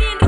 need